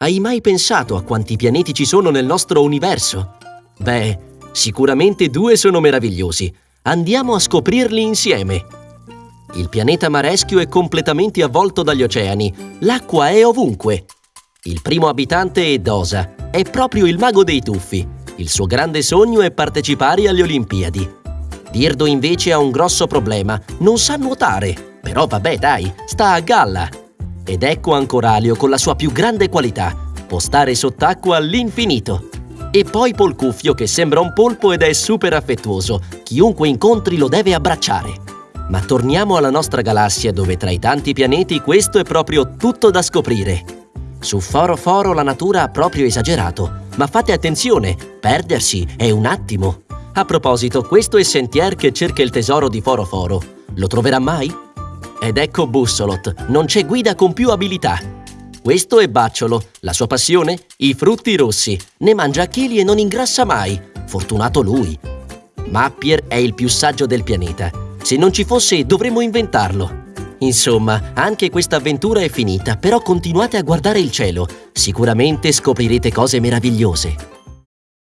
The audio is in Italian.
Hai mai pensato a quanti pianeti ci sono nel nostro universo? Beh, sicuramente due sono meravigliosi. Andiamo a scoprirli insieme. Il pianeta Mareschio è completamente avvolto dagli oceani. L'acqua è ovunque. Il primo abitante è Dosa. È proprio il mago dei tuffi. Il suo grande sogno è partecipare alle Olimpiadi. Dirdo invece ha un grosso problema. Non sa nuotare. Però vabbè, dai, sta a galla. Ed ecco Ancoralio con la sua più grande qualità. Può stare sott'acqua all'infinito. E poi Polcuffio che sembra un polpo ed è super affettuoso. Chiunque incontri lo deve abbracciare. Ma torniamo alla nostra galassia dove tra i tanti pianeti questo è proprio tutto da scoprire. Su Foro Foro la natura ha proprio esagerato, ma fate attenzione, perdersi è un attimo. A proposito, questo è Sentier che cerca il tesoro di Foro Foro. Lo troverà mai? Ed ecco Bussolot, non c'è guida con più abilità. Questo è Bacciolo, la sua passione? I frutti rossi. Ne mangia a chili e non ingrassa mai. Fortunato lui. Mappier è il più saggio del pianeta. Se non ci fosse, dovremmo inventarlo. Insomma, anche questa avventura è finita, però continuate a guardare il cielo. Sicuramente scoprirete cose meravigliose.